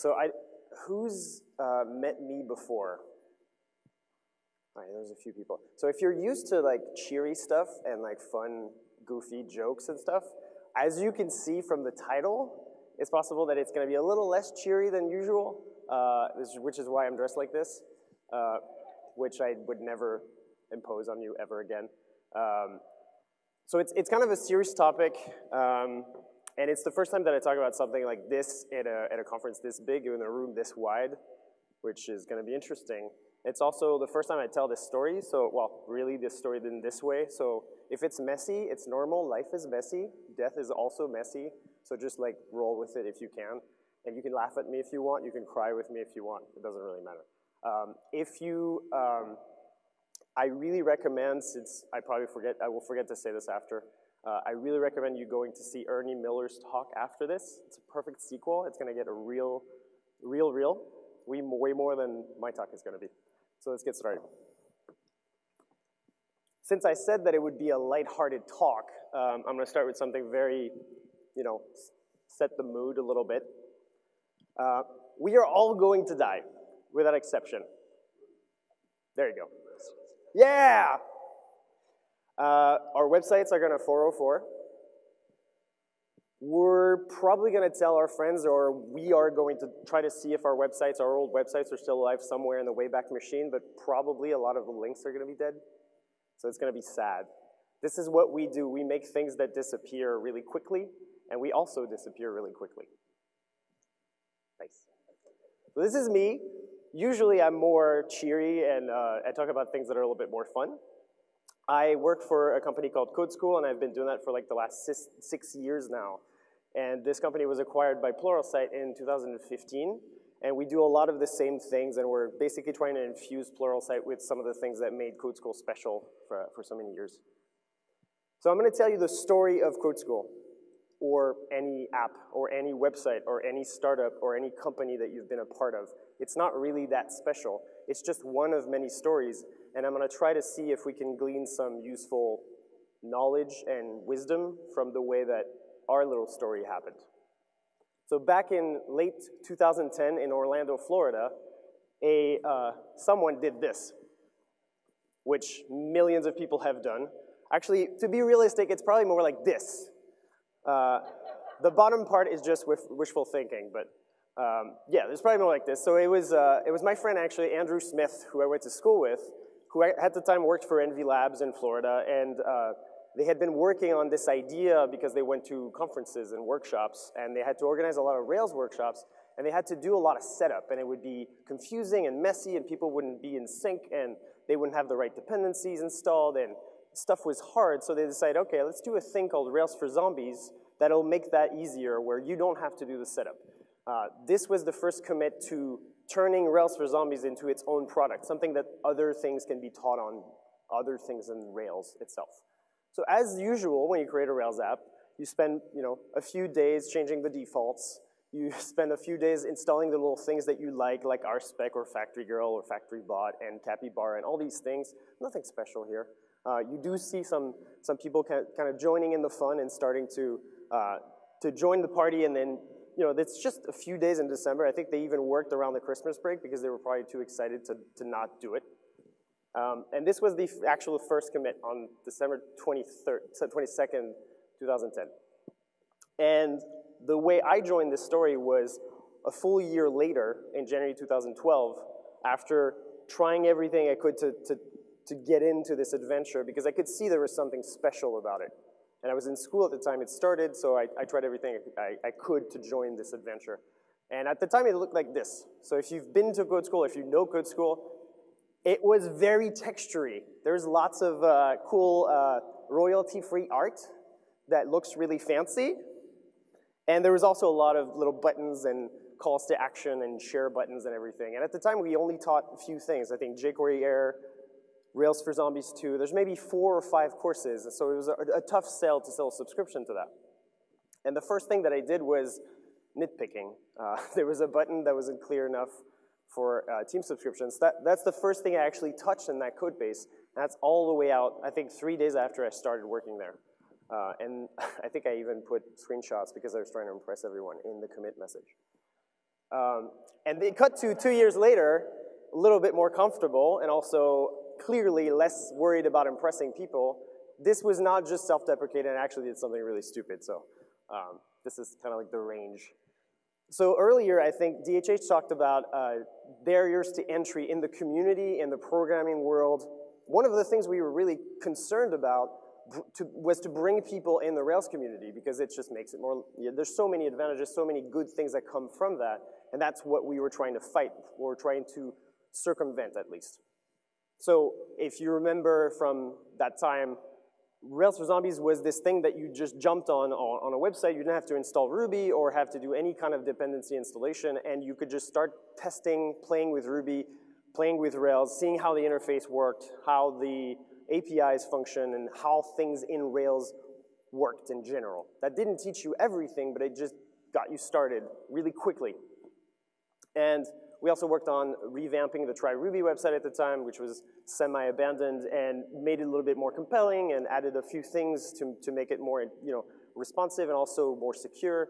So I, who's uh, met me before? All right, there's a few people. So if you're used to like cheery stuff and like fun, goofy jokes and stuff, as you can see from the title, it's possible that it's gonna be a little less cheery than usual, uh, which is why I'm dressed like this, uh, which I would never impose on you ever again. Um, so it's, it's kind of a serious topic, um, and it's the first time that I talk about something like this at a, at a conference this big in a room this wide, which is gonna be interesting. It's also the first time I tell this story, so, well, really this story in this way. So if it's messy, it's normal, life is messy, death is also messy, so just like roll with it if you can. And you can laugh at me if you want, you can cry with me if you want, it doesn't really matter. Um, if you, um, I really recommend, since I probably forget, I will forget to say this after, uh, I really recommend you going to see Ernie Miller's talk after this. It's a perfect sequel. It's gonna get a real, real, real, way, way more than my talk is gonna be. So let's get started. Since I said that it would be a lighthearted talk, um, I'm gonna start with something very, you know, set the mood a little bit. Uh, we are all going to die, without exception. There you go. Yeah! Uh, our websites are gonna 404. We're probably gonna tell our friends or we are going to try to see if our websites, our old websites are still alive somewhere in the Wayback Machine, but probably a lot of the links are gonna be dead. So it's gonna be sad. This is what we do. We make things that disappear really quickly, and we also disappear really quickly. Nice. This is me. Usually I'm more cheery and uh, I talk about things that are a little bit more fun. I work for a company called Code School and I've been doing that for like the last six, six years now. And this company was acquired by Pluralsight in 2015. And we do a lot of the same things and we're basically trying to infuse Pluralsight with some of the things that made Code School special for, for so many years. So I'm gonna tell you the story of Code School or any app or any website or any startup or any company that you've been a part of. It's not really that special. It's just one of many stories, and I'm gonna try to see if we can glean some useful knowledge and wisdom from the way that our little story happened. So back in late 2010 in Orlando, Florida, a, uh, someone did this, which millions of people have done. Actually, to be realistic, it's probably more like this. Uh, the bottom part is just wishful thinking, but um, yeah, there's probably more like this. So it was, uh, it was my friend actually, Andrew Smith, who I went to school with, who at the time worked for Envy Labs in Florida, and uh, they had been working on this idea because they went to conferences and workshops, and they had to organize a lot of Rails workshops, and they had to do a lot of setup, and it would be confusing and messy, and people wouldn't be in sync, and they wouldn't have the right dependencies installed, and stuff was hard, so they decided, okay, let's do a thing called Rails for Zombies that'll make that easier, where you don't have to do the setup. Uh, this was the first commit to turning Rails for Zombies into its own product, something that other things can be taught on other things than Rails itself. So as usual, when you create a Rails app, you spend you know, a few days changing the defaults, you spend a few days installing the little things that you like, like RSpec or Factory Girl or Factory Bot and Capybara and all these things. Nothing special here. Uh, you do see some, some people kind of joining in the fun and starting to, uh, to join the party and then you know, it's just a few days in December. I think they even worked around the Christmas break because they were probably too excited to, to not do it. Um, and this was the actual first commit on December 23rd, 22nd, 2010. And the way I joined this story was a full year later in January 2012 after trying everything I could to, to, to get into this adventure because I could see there was something special about it. And I was in school at the time it started, so I, I tried everything I, I, could to join this adventure. And at the time it looked like this. So if you've been to code school, if you know code school, it was very textury. There's lots of uh, cool uh, royalty-free art that looks really fancy. And there was also a lot of little buttons and calls to action and share buttons and everything. And at the time, we only taught a few things. I think jQuery Air, Rails for Zombies 2. There's maybe four or five courses, so it was a, a, tough sell to sell a subscription to that. And the first thing that I did was nitpicking. Uh, there was a button that wasn't clear enough for uh, team subscriptions. That, that's the first thing I actually touched in that code base. that's all the way out, I think three days after I started working there. Uh, and I think I even put screenshots because I was trying to impress everyone in the commit message. Um, and they cut to two years later, a little bit more comfortable and also clearly less worried about impressing people. This was not just self-deprecating, actually did something really stupid. So um, this is kind of like the range. So earlier, I think DHH talked about uh, barriers to entry in the community, in the programming world. One of the things we were really concerned about to, was to bring people in the Rails community because it just makes it more, yeah, there's so many advantages, so many good things that come from that, and that's what we were trying to fight, or trying to circumvent at least. So if you remember from that time, Rails for Zombies was this thing that you just jumped on, on, a website. You didn't have to install Ruby or have to do any kind of dependency installation, and you could just start testing, playing with Ruby, playing with Rails, seeing how the interface worked, how the APIs function, and how things in Rails worked in general. That didn't teach you everything, but it just got you started really quickly. And we also worked on revamping the Try Ruby website at the time, which was semi-abandoned, and made it a little bit more compelling and added a few things to, to make it more you know, responsive and also more secure.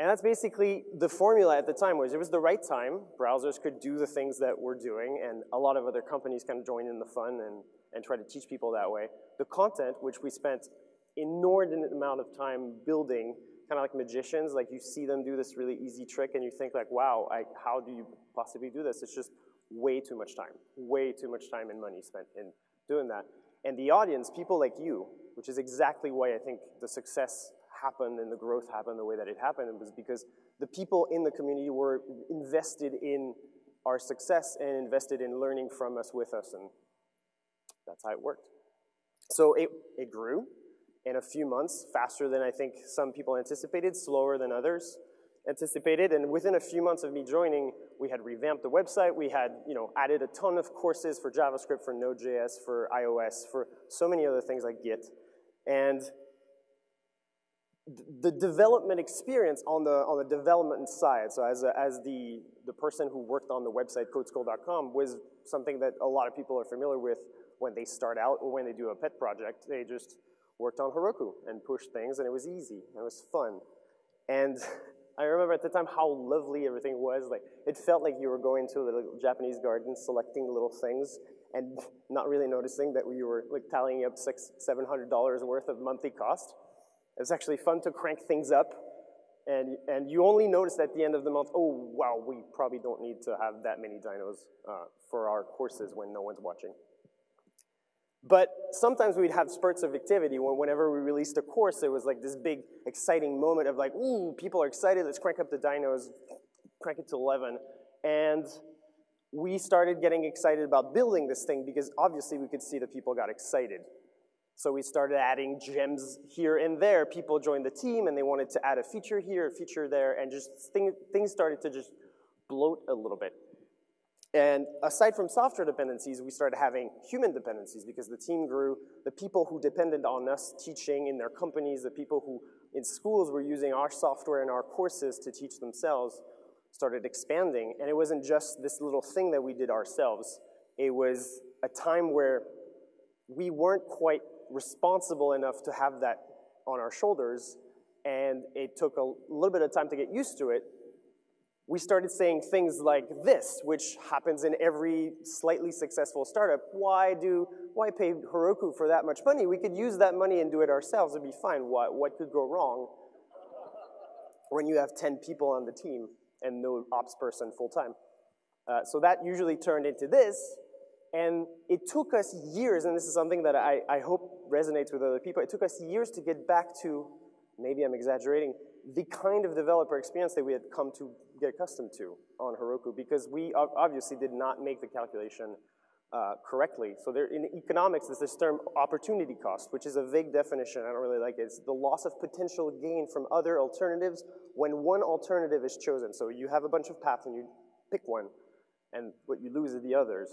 And that's basically the formula at the time was it was the right time. Browsers could do the things that we're doing, and a lot of other companies kind of joined in the fun and, and try to teach people that way. The content, which we spent inordinate amount of time building kind of like magicians, like you see them do this really easy trick and you think like, wow, I, how do you possibly do this? It's just way too much time, way too much time and money spent in doing that. And the audience, people like you, which is exactly why I think the success happened and the growth happened the way that it happened was because the people in the community were invested in our success and invested in learning from us, with us, and that's how it worked. So it, it grew, in a few months, faster than I think some people anticipated, slower than others anticipated. And within a few months of me joining, we had revamped the website. We had you know, added a ton of courses for JavaScript, for Node.js, for iOS, for so many other things like Git. And the development experience on the, on the development side, so as, a, as the, the person who worked on the website codeschool.com was something that a lot of people are familiar with when they start out or when they do a pet project. They just worked on Heroku and pushed things, and it was easy, and it was fun. And I remember at the time how lovely everything was. Like, it felt like you were going to little Japanese garden, selecting little things, and not really noticing that we were like tallying up six, seven hundred dollars worth of monthly cost. It was actually fun to crank things up, and and you only notice at the end of the month, oh wow, we probably don't need to have that many dynos uh, for our courses when no one's watching. But sometimes we'd have spurts of activity when whenever we released a course, it was like this big exciting moment of like, ooh, people are excited, let's crank up the dynos, crank it to 11. And we started getting excited about building this thing because obviously we could see that people got excited. So we started adding gems here and there. People joined the team and they wanted to add a feature here, a feature there, and just thing, things started to just bloat a little bit. And aside from software dependencies, we started having human dependencies because the team grew. The people who depended on us teaching in their companies, the people who in schools were using our software and our courses to teach themselves started expanding. And it wasn't just this little thing that we did ourselves. It was a time where we weren't quite responsible enough to have that on our shoulders. And it took a little bit of time to get used to it, we started saying things like this, which happens in every slightly successful startup. Why do, why pay Heroku for that much money? We could use that money and do it ourselves, it'd be fine. What, what could go wrong when you have 10 people on the team and no ops person full time? Uh, so that usually turned into this, and it took us years, and this is something that I, I hope resonates with other people, it took us years to get back to, maybe I'm exaggerating, the kind of developer experience that we had come to get accustomed to on Heroku because we obviously did not make the calculation uh, correctly. So there, in economics, there's this term opportunity cost, which is a vague definition. I don't really like it. It's the loss of potential gain from other alternatives when one alternative is chosen. So you have a bunch of paths and you pick one, and what you lose is the others.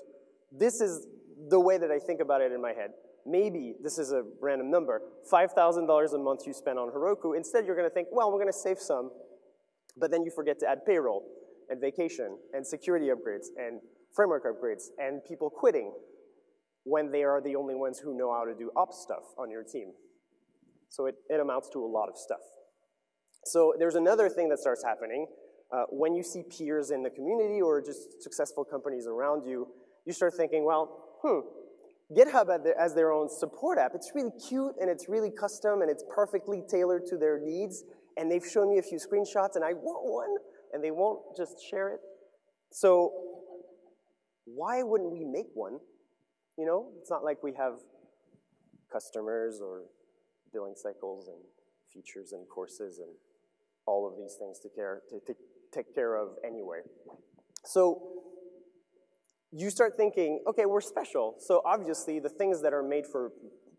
This is the way that I think about it in my head. Maybe, this is a random number, $5,000 a month you spend on Heroku. Instead, you're gonna think, well, we're gonna save some but then you forget to add payroll and vacation and security upgrades and framework upgrades and people quitting when they are the only ones who know how to do ops stuff on your team. So it, it amounts to a lot of stuff. So there's another thing that starts happening. uh, when you see peers in the community or just successful companies around you, you start thinking, well, hmm, GitHub as their own support app, it's really cute and it's really custom and it's perfectly tailored to their needs and they've shown me a few screenshots and I want one and they won't just share it. So why wouldn't we make one? You know, it's not like we have customers or billing cycles and features and courses and all of these things to, care, to, to take care of anyway. So you start thinking, okay, we're special. So obviously the things that are made for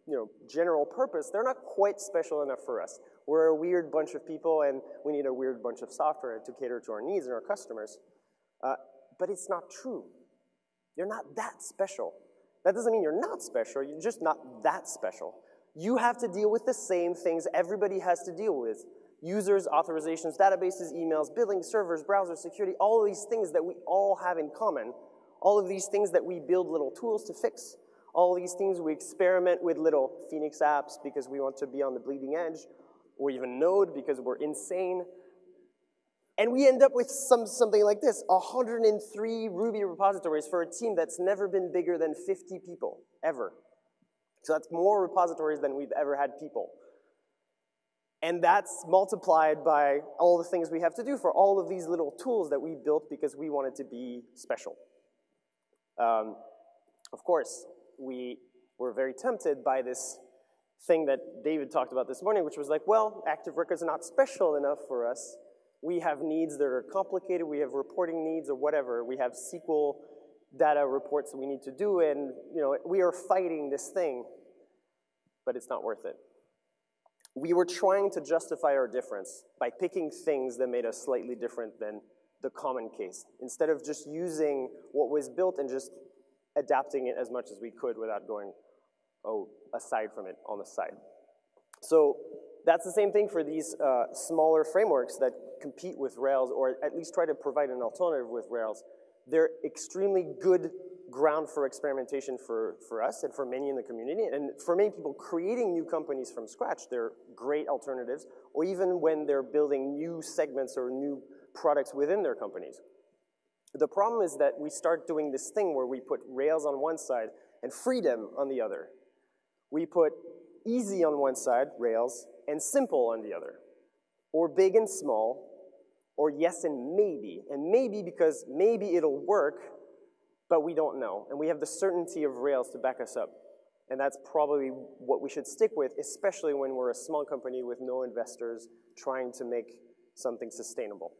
you know, general purpose, they're not quite special enough for us. We're a weird bunch of people and we need a weird bunch of software to cater to our needs and our customers. Uh, but it's not true. You're not that special. That doesn't mean you're not special, you're just not that special. You have to deal with the same things everybody has to deal with. Users, authorizations, databases, emails, billing, servers, browsers, security, all these things that we all have in common. All of these things that we build little tools to fix. All these things we experiment with little Phoenix apps because we want to be on the bleeding edge or even Node because we're insane. And we end up with some, something like this, 103 Ruby repositories for a team that's never been bigger than 50 people, ever. So that's more repositories than we've ever had people. And that's multiplied by all the things we have to do for all of these little tools that we built because we wanted to be special. Um, of course, we were very tempted by this thing that David talked about this morning, which was like, well, Active Records are not special enough for us. We have needs that are complicated. We have reporting needs or whatever. We have SQL data reports that we need to do, and you know, we are fighting this thing, but it's not worth it. We were trying to justify our difference by picking things that made us slightly different than the common case, instead of just using what was built and just adapting it as much as we could without going oh, aside from it on the side. So that's the same thing for these uh, smaller frameworks that compete with Rails or at least try to provide an alternative with Rails. They're extremely good ground for experimentation for, for us and for many in the community. And for many people creating new companies from scratch, they're great alternatives, or even when they're building new segments or new products within their companies. The problem is that we start doing this thing where we put Rails on one side and freedom on the other. We put easy on one side, Rails, and simple on the other. Or big and small, or yes and maybe. And maybe because maybe it'll work, but we don't know. And we have the certainty of Rails to back us up. And that's probably what we should stick with, especially when we're a small company with no investors trying to make something sustainable.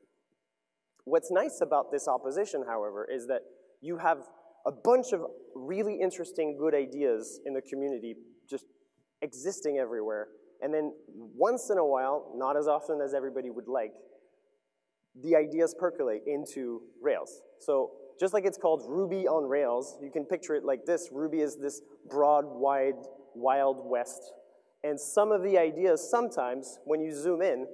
What's nice about this opposition, however, is that you have a bunch of really interesting, good ideas in the community just existing everywhere. And then once in a while, not as often as everybody would like, the ideas percolate into Rails. So just like it's called Ruby on Rails, you can picture it like this. Ruby is this broad, wide, wild west. And some of the ideas, sometimes, when you zoom in,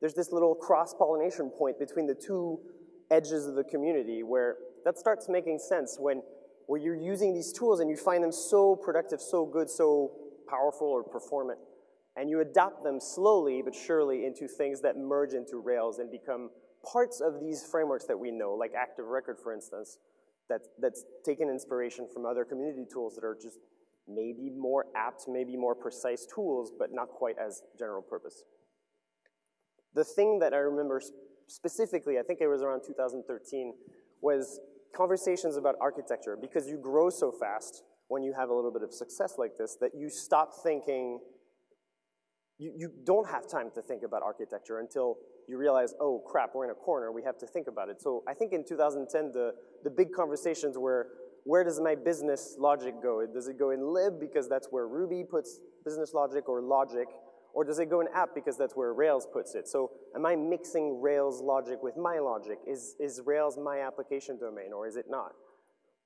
there's this little cross-pollination point between the two edges of the community where that starts making sense when, where you're using these tools and you find them so productive, so good, so powerful or performant, and you adopt them slowly but surely into things that merge into Rails and become parts of these frameworks that we know, like Active Record, for instance, that, that's taken inspiration from other community tools that are just maybe more apt, maybe more precise tools, but not quite as general purpose. The thing that I remember specifically, I think it was around 2013, was conversations about architecture because you grow so fast when you have a little bit of success like this that you stop thinking, you, you don't have time to think about architecture until you realize, oh crap, we're in a corner, we have to think about it. So I think in 2010, the, the big conversations were, where does my business logic go? Does it go in lib because that's where Ruby puts business logic or logic? Or does it go in app because that's where Rails puts it? So am I mixing Rails logic with my logic? Is, is Rails my application domain or is it not?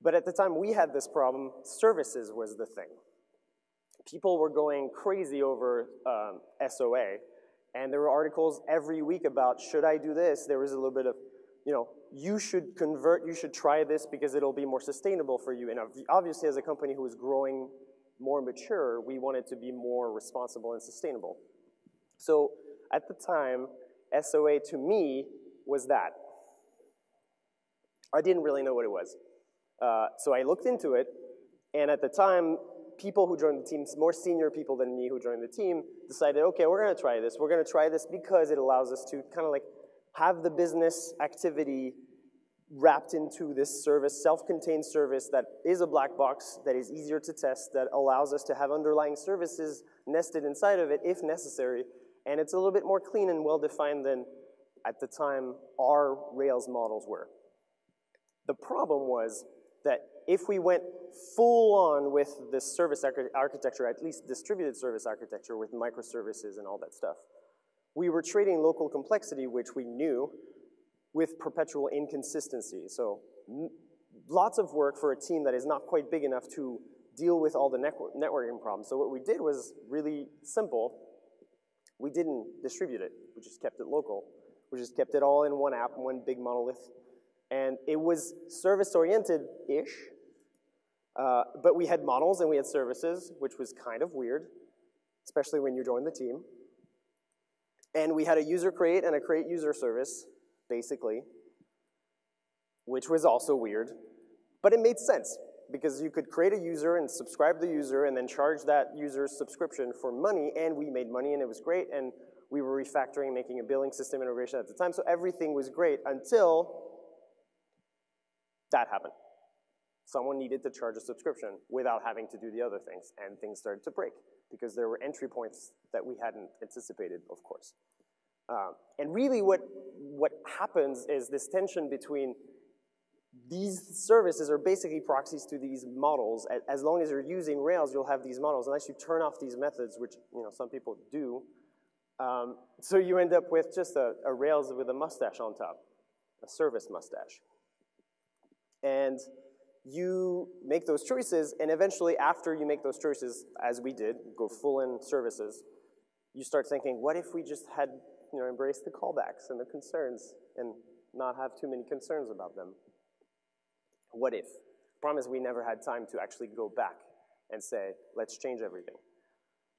But at the time we had this problem, services was the thing. People were going crazy over um, SOA, and there were articles every week about, should I do this? There was a little bit of, you know, you should convert, you should try this because it'll be more sustainable for you. And obviously as a company who is growing more mature, we wanted to be more responsible and sustainable. So at the time, SOA to me was that. I didn't really know what it was. Uh, so I looked into it, and at the time, people who joined the team, more senior people than me who joined the team, decided, okay, we're gonna try this. We're gonna try this because it allows us to kind of like have the business activity wrapped into this service, self-contained service that is a black box, that is easier to test, that allows us to have underlying services nested inside of it if necessary, and it's a little bit more clean and well-defined than at the time our Rails models were. The problem was that if we went full on with this service architecture, at least distributed service architecture with microservices and all that stuff, we were trading local complexity, which we knew, with perpetual inconsistency. So lots of work for a team that is not quite big enough to deal with all the network networking problems. So what we did was really simple. We didn't distribute it. We just kept it local. We just kept it all in one app, one big monolith. And it was service-oriented-ish, uh, but we had models and we had services, which was kind of weird, especially when you join the team. And we had a user create and a create user service, basically, which was also weird, but it made sense because you could create a user and subscribe the user and then charge that user's subscription for money, and we made money and it was great, and we were refactoring, making a billing system integration at the time, so everything was great until that happened. Someone needed to charge a subscription without having to do the other things, and things started to break because there were entry points that we hadn't anticipated, of course. Um, and really what, what happens is this tension between these services are basically proxies to these models. As long as you're using Rails, you'll have these models, unless you turn off these methods, which you know some people do. Um, so you end up with just a, a Rails with a mustache on top, a service mustache. And you make those choices, and eventually after you make those choices, as we did, go full in services, you start thinking, what if we just had, you know, embrace the callbacks and the concerns and not have too many concerns about them? What if? Problem is we never had time to actually go back and say, let's change everything.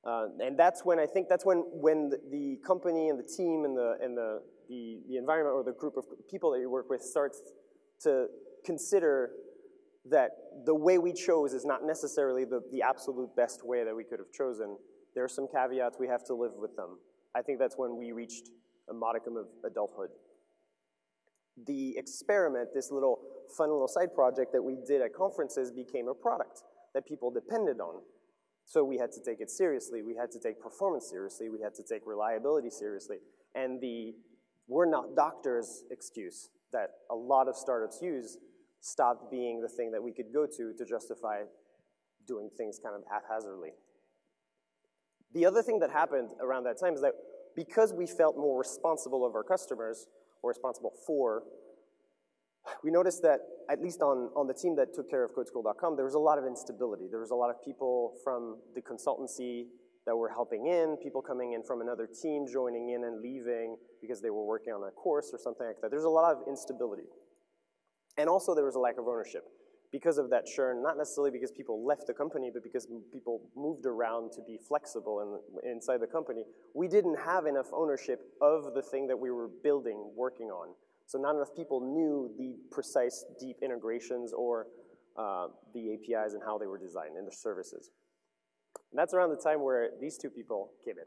Uh, and that's when I think that's when, when the, company and the team and, the, and the, the, the environment or the group of people that you work with starts to consider that the way we chose is not necessarily the, the absolute best way that we could have chosen. There are some caveats, we have to live with them. I think that's when we reached a modicum of adulthood. The experiment, this little fun little side project that we did at conferences became a product that people depended on. So we had to take it seriously, we had to take performance seriously, we had to take reliability seriously. And the we're not doctors excuse that a lot of startups use stopped being the thing that we could go to to justify doing things kind of haphazardly. The other thing that happened around that time is that because we felt more responsible of our customers, or responsible for, we noticed that, at least on, on the team that took care of codeschool.com, there was a lot of instability. There was a lot of people from the consultancy that were helping in, people coming in from another team, joining in and leaving because they were working on a course or something like that. There's a lot of instability. And also there was a lack of ownership because of that churn, not necessarily because people left the company, but because people moved around to be flexible in, inside the company. We didn't have enough ownership of the thing that we were building, working on. So not enough people knew the precise deep integrations or uh, the APIs and how they were designed and the services. And that's around the time where these two people came in.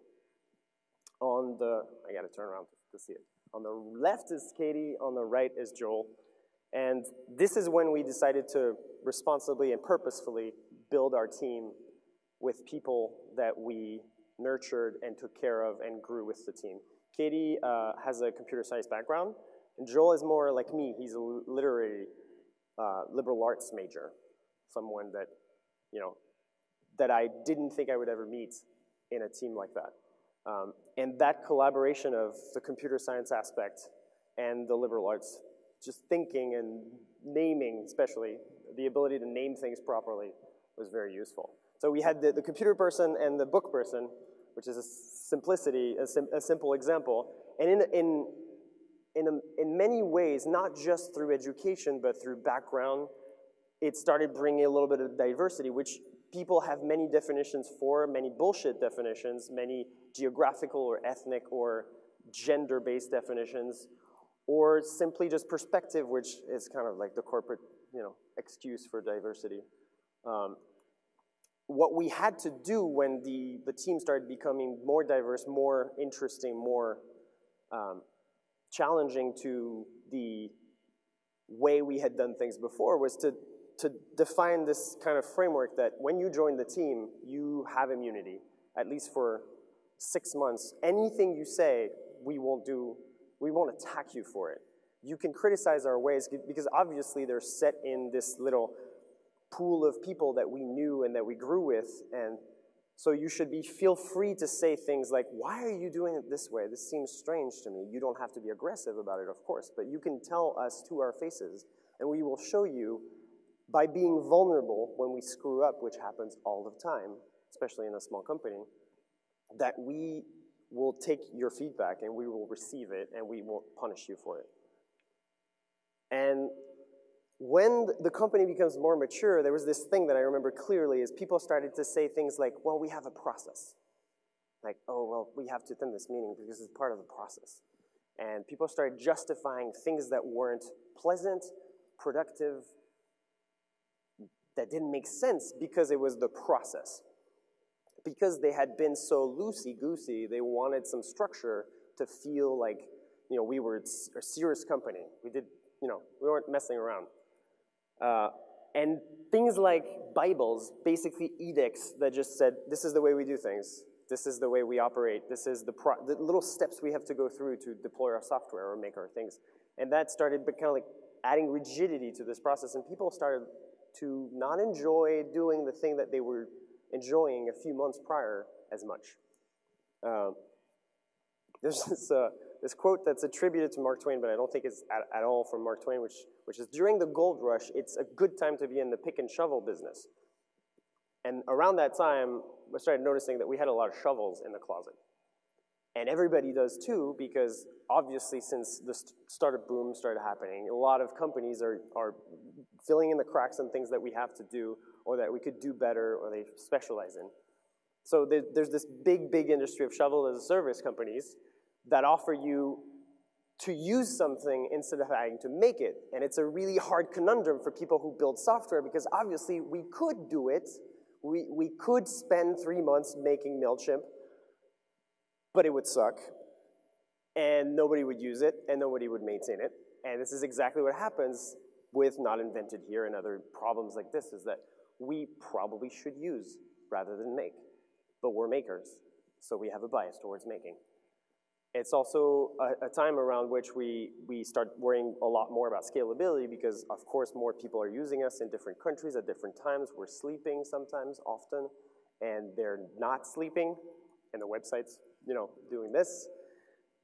On the, I gotta turn around to, to see it. On the left is Katie, on the right is Joel. And this is when we decided to responsibly and purposefully build our team with people that we nurtured and took care of and grew with the team. Katie uh, has a computer science background, and Joel is more like me. He's a literary uh, liberal arts major, someone that, you know, that I didn't think I would ever meet in a team like that. Um, and that collaboration of the computer science aspect and the liberal arts just thinking and naming especially, the ability to name things properly was very useful. So we had the, the computer person and the book person, which is a simplicity, a, sim, a simple example. And in, in, in, a, in many ways, not just through education, but through background, it started bringing a little bit of diversity, which people have many definitions for, many bullshit definitions, many geographical or ethnic or gender-based definitions, or simply just perspective, which is kind of like the corporate, you know, excuse for diversity. Um, what we had to do when the, the team started becoming more diverse, more interesting, more um, challenging to the way we had done things before was to, to define this kind of framework that when you join the team, you have immunity, at least for six months. Anything you say, we won't do, we won't attack you for it. You can criticize our ways because obviously they're set in this little pool of people that we knew and that we grew with and so you should be feel free to say things like, why are you doing it this way? This seems strange to me. You don't have to be aggressive about it, of course, but you can tell us to our faces, and we will show you by being vulnerable when we screw up, which happens all the time, especially in a small company, that we will take your feedback and we will receive it and we won't punish you for it. And when the company becomes more mature, there was this thing that I remember clearly is people started to say things like, well, we have a process. Like, oh, well, we have to attend this meeting because it's part of the process. And people started justifying things that weren't pleasant, productive, that didn't make sense because it was the process. Because they had been so loosey-goosey, they wanted some structure to feel like, you know, we were a serious company. We did, you know, we weren't messing around. Uh, and things like Bibles, basically edicts that just said, this is the way we do things. This is the way we operate. This is the, the little steps we have to go through to deploy our software or make our things. And that started kind of like adding rigidity to this process. And people started to not enjoy doing the thing that they were enjoying a few months prior as much. Uh, there's this, uh, this quote that's attributed to Mark Twain, but I don't think it's at, at all from Mark Twain, which, which is during the gold rush, it's a good time to be in the pick and shovel business. And around that time, I started noticing that we had a lot of shovels in the closet. And everybody does too, because obviously since the startup boom started happening, a lot of companies are, are filling in the cracks and things that we have to do, or that we could do better, or they specialize in. So there's this big, big industry of shovel as a service companies that offer you to use something instead of having to make it. And it's a really hard conundrum for people who build software because obviously we could do it. We, we could spend three months making MailChimp, but it would suck. And nobody would use it, and nobody would maintain it. And this is exactly what happens with Not Invented Here and other problems like this, is that we probably should use rather than make. But we're makers, so we have a bias towards making. It's also a, a, time around which we, we start worrying a lot more about scalability because of course more people are using us in different countries at different times. We're sleeping sometimes, often, and they're not sleeping, and the website's, you know, doing this.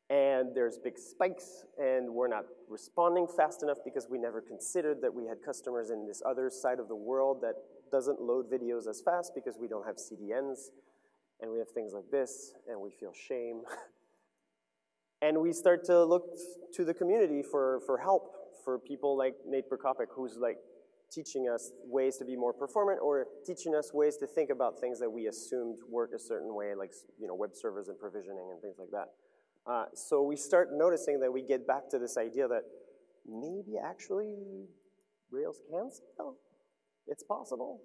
And there's big spikes, and we're not responding fast enough because we never considered that we had customers in this other side of the world that doesn't load videos as fast because we don't have CDNs, and we have things like this, and we feel shame. And we start to look to the community for, for help for people like Nate Berkopec, who's like teaching us ways to be more performant or teaching us ways to think about things that we assumed work a certain way, like you know, web servers and provisioning and things like that. Uh, so we start noticing that we get back to this idea that maybe actually Rails can scale. It's possible.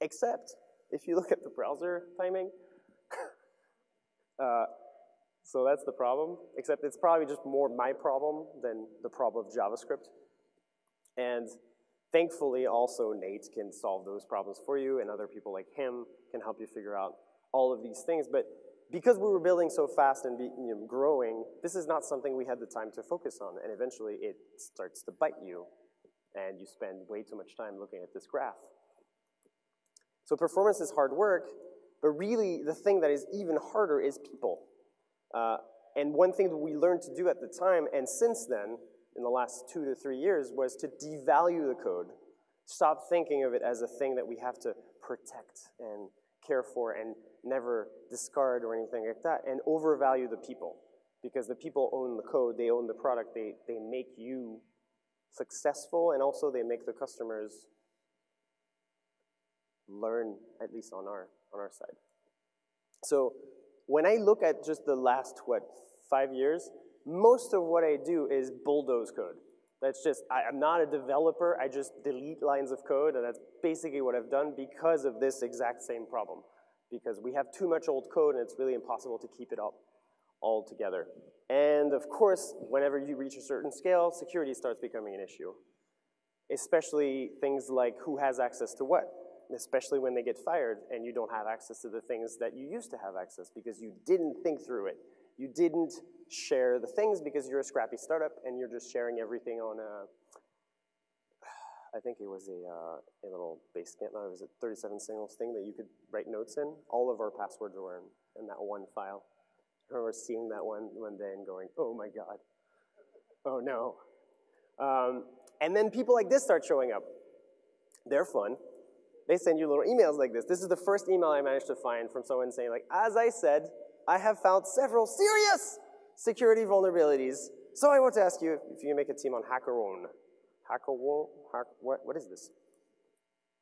Except if you look at the browser timing, uh, so that's the problem, except it's probably just more my problem than the problem of JavaScript. And thankfully, also Nate can solve those problems for you, and other people like him can help you figure out all of these things. But because we were building so fast and be, you know, growing, this is not something we had the time to focus on, and eventually it starts to bite you, and you spend way too much time looking at this graph. So performance is hard work, but really the thing that is even harder is people. Uh, and one thing that we learned to do at the time, and since then, in the last two to three years, was to devalue the code. Stop thinking of it as a thing that we have to protect and care for and never discard or anything like that, and overvalue the people. Because the people own the code, they own the product, they, they make you successful, and also they make the customers learn, at least on our, on our side. So when I look at just the last, what, five years, most of what I do is bulldoze code. That's just, I, am not a developer, I just delete lines of code, and that's basically what I've done because of this exact same problem. Because we have too much old code and it's really impossible to keep it up all together. And of course, whenever you reach a certain scale, security starts becoming an issue. Especially things like who has access to what, especially when they get fired and you don't have access to the things that you used to have access because you didn't think through it. You didn't share the things because you're a scrappy startup and you're just sharing everything on a, I think it was a, uh, a little Basecamp, no, it was a 37signals thing that you could write notes in. All of our passwords were in, in that one file. I remember seeing that one one day and going, oh my God, oh no. Um, and then people like this start showing up. They're fun. They send you little emails like this. This is the first email I managed to find from someone saying like, as I said, I have found several serious security vulnerabilities. So I want to ask you if you make a team on HackerOne. HackerOne? Hack, what, what is this?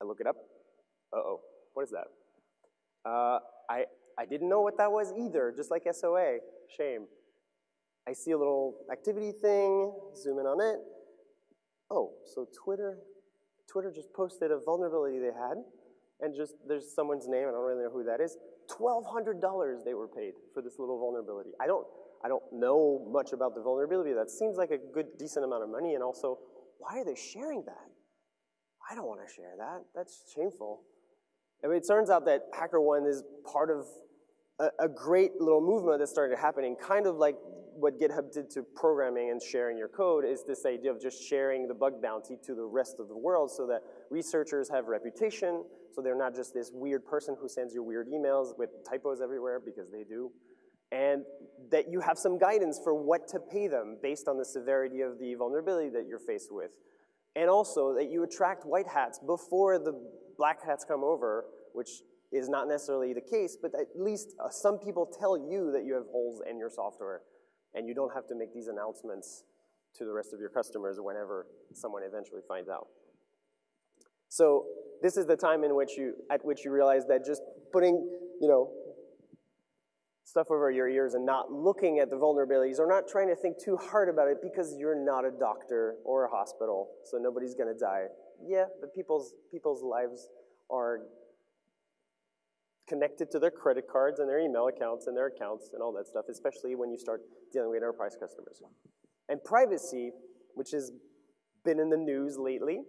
I look it up. Uh-oh, what is that? Uh, I, I didn't know what that was either, just like SOA. Shame. I see a little activity thing, zoom in on it. Oh, so Twitter, Twitter just posted a vulnerability they had, and just there's someone's name, I don't really know who that is. $1,200 they were paid for this little vulnerability. I don't, I don't know much about the vulnerability. That seems like a good, decent amount of money, and also, why are they sharing that? I don't want to share that. That's shameful. I mean, it turns out that HackerOne is part of a, a great little movement that started happening, kind of like what GitHub did to programming and sharing your code is this idea of just sharing the bug bounty to the rest of the world so that researchers have reputation, so they're not just this weird person who sends you weird emails with typos everywhere, because they do, and that you have some guidance for what to pay them based on the severity of the vulnerability that you're faced with. And also that you attract white hats before the black hats come over, which is not necessarily the case, but at least uh, some people tell you that you have holes in your software and you don't have to make these announcements to the rest of your customers whenever someone eventually finds out. So this is the time in which you, at which you realize that just putting, you know, stuff over your ears and not looking at the vulnerabilities or not trying to think too hard about it because you're not a doctor or a hospital, so nobody's gonna die. Yeah, but people's, people's lives are connected to their credit cards and their email accounts and their accounts and all that stuff, especially when you start dealing with enterprise customers. And privacy, which has been in the news lately,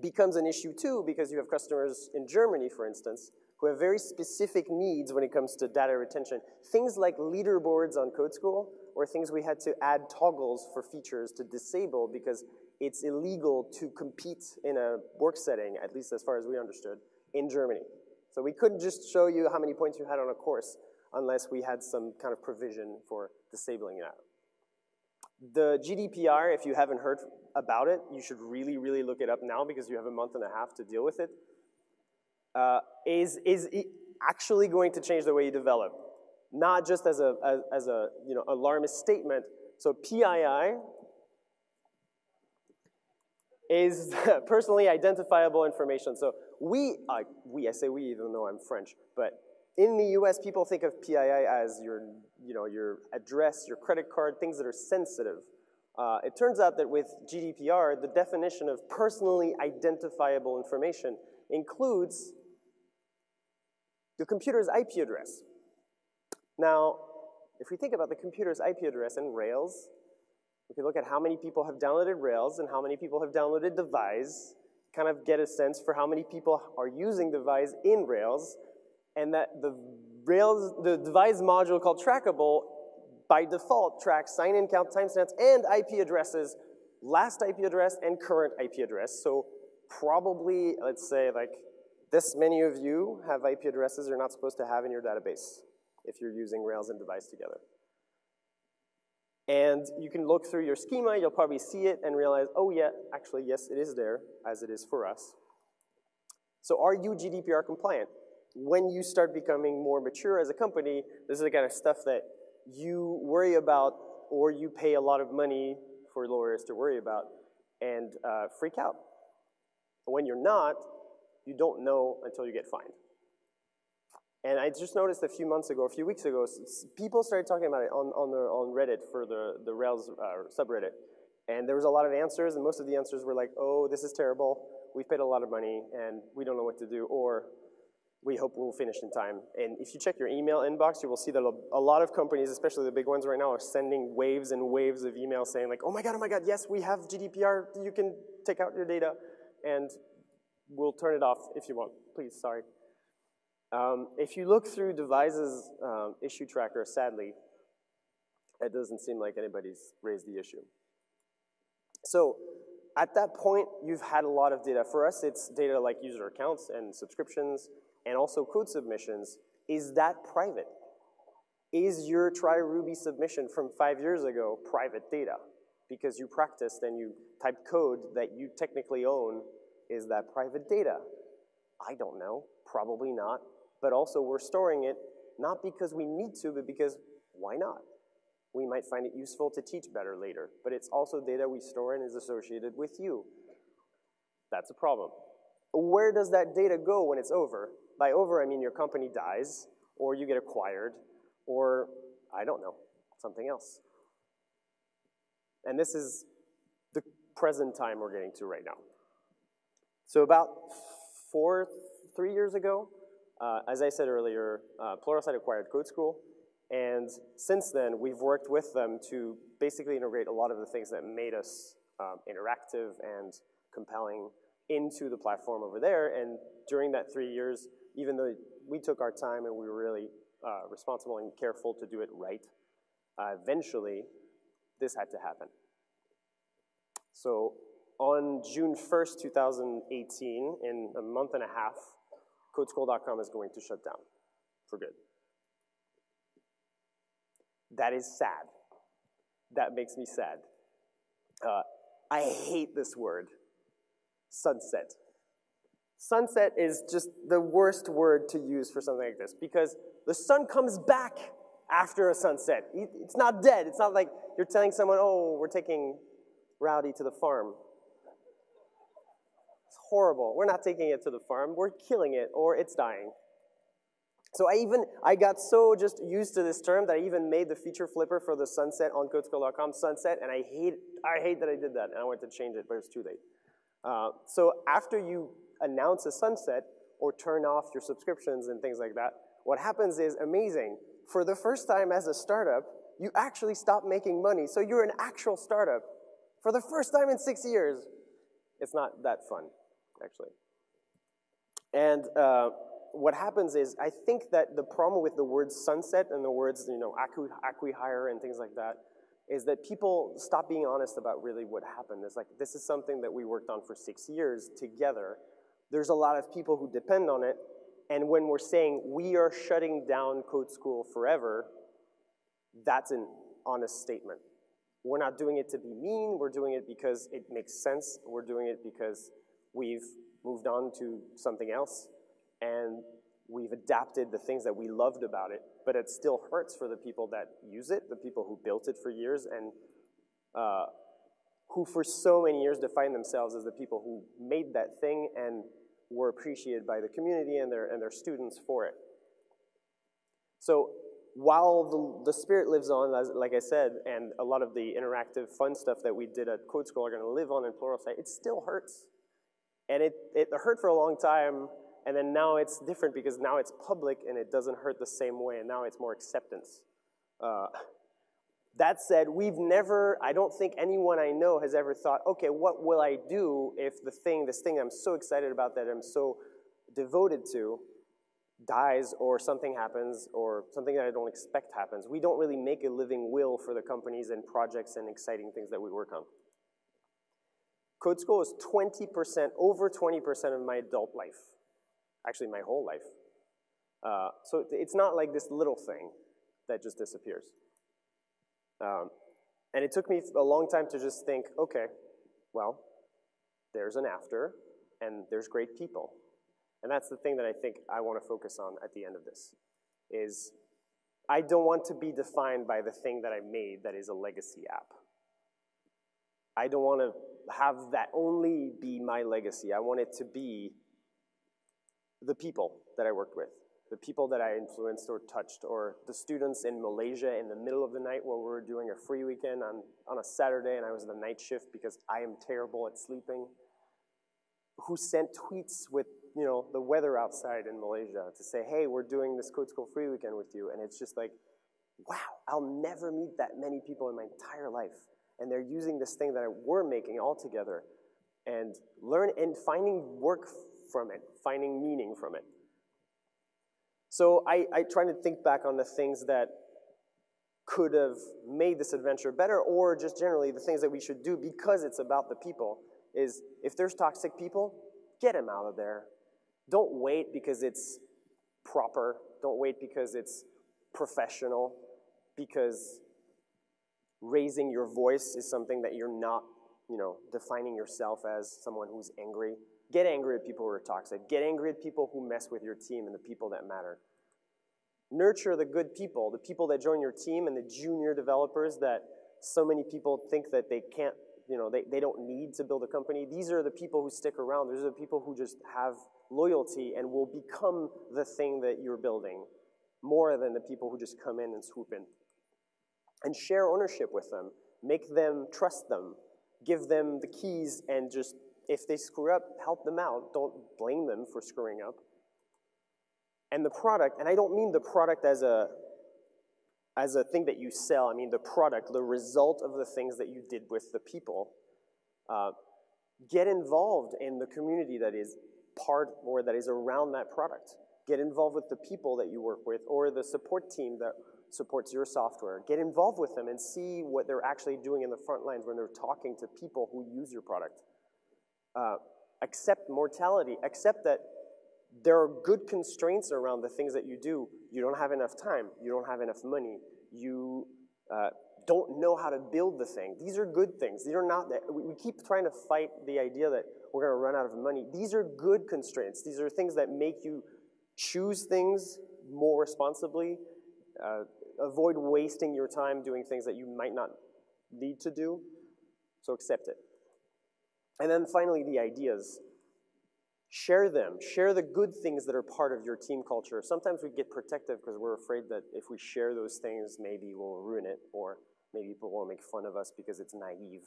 becomes an issue too because you have customers in Germany, for instance, who have very specific needs when it comes to data retention. Things like leaderboards on Code School or things we had to add toggles for features to disable because it's illegal to compete in a work setting, at least as far as we understood, in Germany. So we couldn't just show you how many points you had on a course unless we had some kind of provision for disabling that. The GDPR, if you haven't heard about it, you should really, really look it up now because you have a month and a half to deal with it. Uh, is is actually going to change the way you develop, not just as a, as, as a you know, alarmist statement. So PII is personally identifiable information. So we, uh, we, I say we even though I'm French, but in the US, people think of PII as your, you know, your address, your credit card, things that are sensitive. Uh, it turns out that with GDPR, the definition of personally identifiable information includes the computer's IP address. Now, if we think about the computer's IP address and Rails, we can look at how many people have downloaded Rails and how many people have downloaded Devise, kind of get a sense for how many people are using Devise in Rails, and that the Rails, the Devise module called Trackable by default tracks sign-in count, timestamps, and IP addresses, last IP address and current IP address. So probably, let's say like this many of you have IP addresses you're not supposed to have in your database if you're using Rails and Devise together. And you can look through your schema, you'll probably see it and realize, oh yeah, actually, yes, it is there, as it is for us. So are you GDPR compliant? When you start becoming more mature as a company, this is the kind of stuff that you worry about or you pay a lot of money for lawyers to worry about and uh, freak out. When you're not, you don't know until you get fined. And I just noticed a few months ago, a few weeks ago, people started talking about it on, on, the, on Reddit for the, the Rails uh, subreddit. And there was a lot of answers, and most of the answers were like, oh, this is terrible, we've paid a lot of money, and we don't know what to do, or we hope we'll finish in time. And if you check your email inbox, you will see that a lot of companies, especially the big ones right now, are sending waves and waves of emails saying like, oh my God, oh my God, yes, we have GDPR, you can take out your data, and we'll turn it off if you want. Please, sorry. Um, if you look through Devise's um, issue tracker, sadly, it doesn't seem like anybody's raised the issue. So at that point, you've had a lot of data. For us, it's data like user accounts and subscriptions and also code submissions. Is that private? Is your try Ruby submission from five years ago private data? Because you practiced and you typed code that you technically own, is that private data? I don't know, probably not but also we're storing it not because we need to, but because why not? We might find it useful to teach better later, but it's also data we store and is associated with you. That's a problem. Where does that data go when it's over? By over, I mean your company dies, or you get acquired, or I don't know, something else. And this is the present time we're getting to right now. So about four, three years ago, uh, as I said earlier, uh, Pluralsight acquired Code School, and since then, we've worked with them to basically integrate a lot of the things that made us um, interactive and compelling into the platform over there. And during that three years, even though we took our time and we were really uh, responsible and careful to do it right, uh, eventually, this had to happen. So on June 1st, 2018, in a month and a half, CodeSchool.com is going to shut down for good. That is sad. That makes me sad. Uh, I hate this word, sunset. Sunset is just the worst word to use for something like this because the sun comes back after a sunset. It's not dead. It's not like you're telling someone, oh, we're taking Rowdy to the farm horrible. We're not taking it to the farm. We're killing it or it's dying. So I even, I got so just used to this term that I even made the feature flipper for the sunset on codeschool.com, sunset, and I hate, I hate that I did that, and I wanted to change it, but it's too late. Uh, so after you announce a sunset or turn off your subscriptions and things like that, what happens is amazing. For the first time as a startup, you actually stop making money. So you're an actual startup. For the first time in six years, it's not that fun actually. And uh, what happens is, I think that the problem with the word sunset and the words, you know, acqui-hire and things like that, is that people stop being honest about really what happened. It's like, this is something that we worked on for six years together. There's a lot of people who depend on it, and when we're saying we are shutting down Code School forever, that's an honest statement. We're not doing it to be mean, we're doing it because it makes sense, we're doing it because We've moved on to something else, and we've adapted the things that we loved about it, but it still hurts for the people that use it, the people who built it for years, and uh, who for so many years defined themselves as the people who made that thing and were appreciated by the community and their, and their students for it. So while the, the spirit lives on, as, like I said, and a lot of the interactive fun stuff that we did at Code School are gonna live on in Pluralsight, it still hurts. And it, it hurt for a long time, and then now it's different because now it's public and it doesn't hurt the same way, and now it's more acceptance. Uh, that said, we've never, I don't think anyone I know has ever thought, okay, what will I do if the thing, this thing I'm so excited about that I'm so devoted to dies or something happens or something that I don't expect happens. We don't really make a living will for the companies and projects and exciting things that we work on. Code School is 20%, over 20% of my adult life. Actually, my whole life. Uh, so it's not like this little thing that just disappears. Um, and it took me a long time to just think, okay, well, there's an after, and there's great people. And that's the thing that I think I want to focus on at the end of this, is I don't want to be defined by the thing that I made that is a legacy app. I don't want to have that only be my legacy. I want it to be the people that I worked with, the people that I influenced or touched, or the students in Malaysia in the middle of the night where we were doing a free weekend on, on a Saturday and I was the night shift because I am terrible at sleeping, who sent tweets with you know, the weather outside in Malaysia to say, hey, we're doing this Code School free weekend with you. And it's just like, wow, I'll never meet that many people in my entire life. And they're using this thing that we're making all together and learn and finding work from it, finding meaning from it. So I, I try to think back on the things that could have made this adventure better or just generally the things that we should do because it's about the people is if there's toxic people, get them out of there. Don't wait because it's proper. Don't wait because it's professional, because raising your voice is something that you're not, you know, defining yourself as someone who's angry. Get angry at people who are toxic. Get angry at people who mess with your team and the people that matter. Nurture the good people, the people that join your team and the junior developers that so many people think that they can't, you know, they, they don't need to build a company. These are the people who stick around. These are the people who just have loyalty and will become the thing that you're building more than the people who just come in and swoop in. And share ownership with them. Make them trust them. Give them the keys and just if they screw up, help them out. Don't blame them for screwing up. And the product, and I don't mean the product as a as a thing that you sell, I mean the product, the result of the things that you did with the people. Uh, get involved in the community that is part or that is around that product. Get involved with the people that you work with or the support team that supports your software. Get involved with them and see what they're actually doing in the front lines when they're talking to people who use your product. Uh, accept mortality. Accept that there are good constraints around the things that you do. You don't have enough time. You don't have enough money. You uh, don't know how to build the thing. These are good things. These are not, that, we keep trying to fight the idea that we're gonna run out of money. These are good constraints. These are things that make you choose things more responsibly, uh, avoid wasting your time doing things that you might not need to do, so accept it. And then finally, the ideas. Share them. Share the good things that are part of your team culture. Sometimes we get protective because we're afraid that if we share those things, maybe we'll ruin it, or maybe people will make fun of us because it's naive.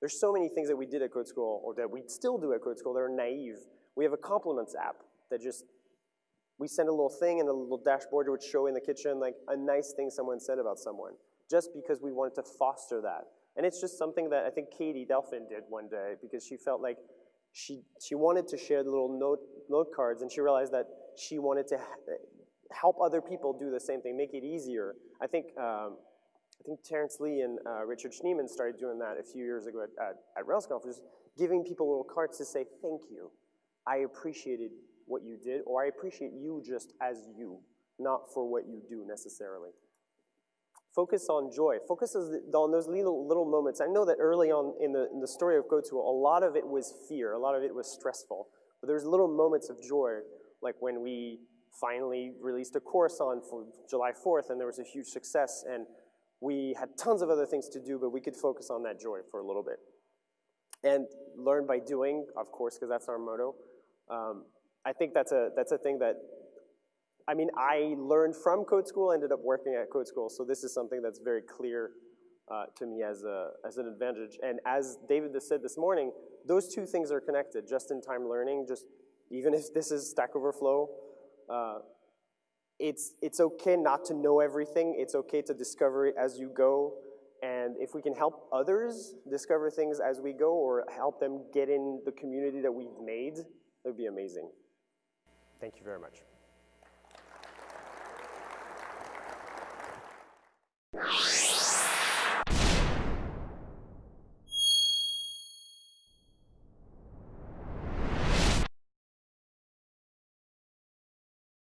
There's so many things that we did at Code School, or that we still do at Code School, that are naive. We have a compliments app that just, we send a little thing and a little dashboard would show in the kitchen, like a nice thing someone said about someone, just because we wanted to foster that. And it's just something that I think Katie Delphin did one day because she felt like she, she wanted to share the little note, note cards and she realized that she wanted to help other people do the same thing, make it easier. I think, um, I think Terence Lee and uh, Richard Schneeman started doing that a few years ago at, at, at RailsConf, just giving people little cards to say, thank you. I appreciated what you did, or I appreciate you just as you, not for what you do necessarily. Focus on joy. Focus on those little, little moments. I know that early on in the, in the story of School, a lot of it was fear, a lot of it was stressful. But there's little moments of joy, like when we finally released a course on July 4th and there was a huge success and we had tons of other things to do, but we could focus on that joy for a little bit. And learn by doing, of course, because that's our motto. Um, I think that's a, that's a thing that I mean, I learned from Code School, ended up working at Code School, so this is something that's very clear uh, to me as, a, as an advantage. And as David said this morning, those two things are connected, just-in-time learning, just even if this is Stack Overflow, uh, it's, it's okay not to know everything. It's okay to discover it as you go. And if we can help others discover things as we go or help them get in the community that we've made, it would be amazing. Thank you very much.